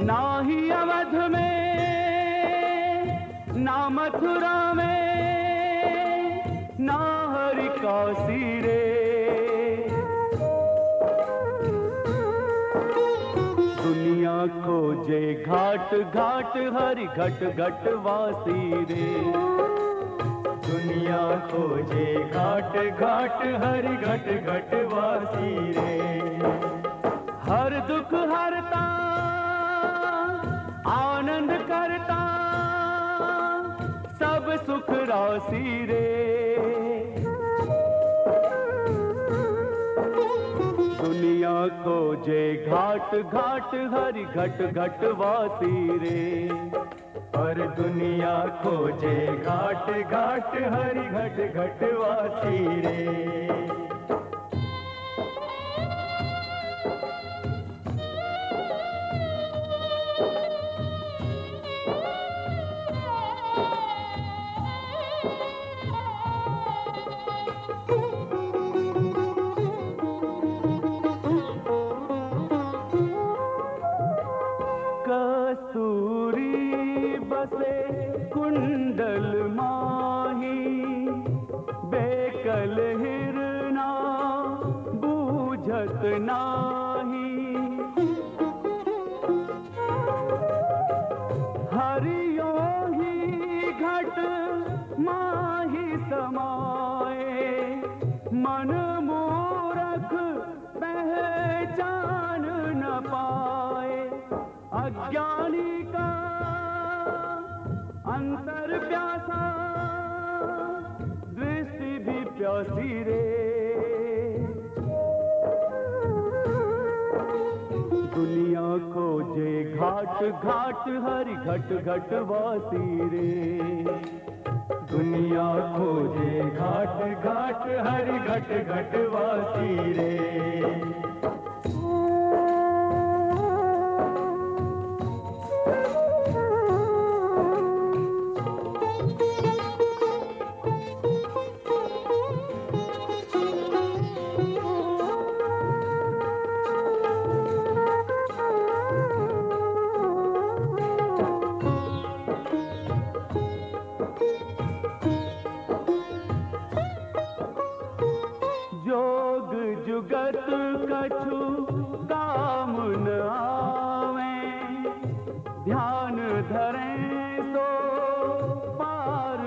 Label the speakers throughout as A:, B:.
A: ना ही अवध में, ना मथुरा में, ना हरि काशी रे दुनिया खोजे घाट घाट, हरि घट घट वासी रे।
B: दुनिया खोजे घाट घाट, हरि घट घट वासी रे।
A: सुख राशि रे। दुनिया को जे घाट घाट, हर घट घट वासी रे।
B: और दुनिया को जे घाट घाट, हरि घट घट वासी रे।
A: कुंडल माही, बेकल हिरना बूझत नाही। हरियो ही घट माही समाए मन मूरख पहचान न पाए अज्ञानी अंतर प्यासा, दृष्टि भी प्यासी रे। दुनिया खोजे घाट घाट, हरि घट घट वासी रे।
B: दुनिया खोजे घाट घाट, हरि घट घट वासी रे।
A: जोग जुगत कछु काम न आवे। ध्यान धरे पार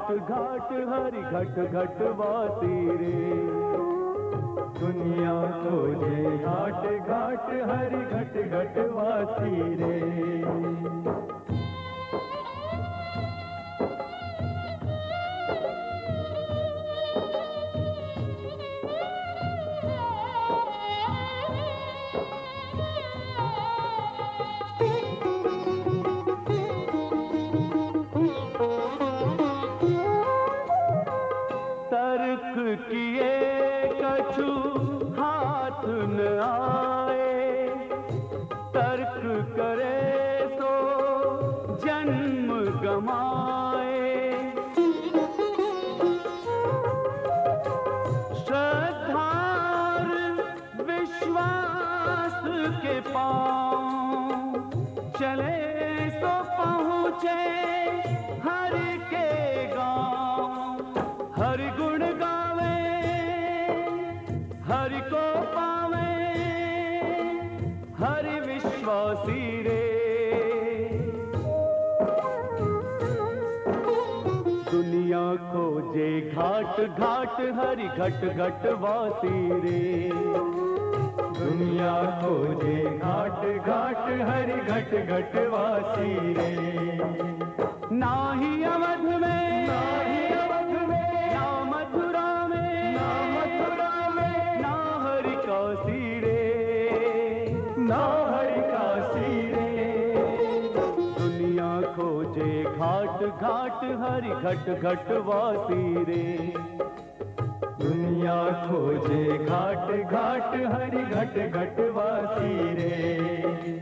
A: घाट घाट हरि घट घट वासी रे।
B: दुनिया को ये घाट घाट, हरि घट घट वासी रे।
A: कछु हाथ न आए। तर्क करे तो जन्म गमाए। श्रद्धार विश्वास के पाँव चले तो पहुँचे विश्वासी रे। दुनिया खोजे घाट घाट, हरि घट घट वासी रे।
B: दुनिया खोजे घाट घाट, हरि घट घट वासी रे।
A: नाही अवध में खोजे घाट घाट, हरी घट घट वासी रे।
B: दुनिया खोजे, घाट घाट, हरी घट घट वासी रे।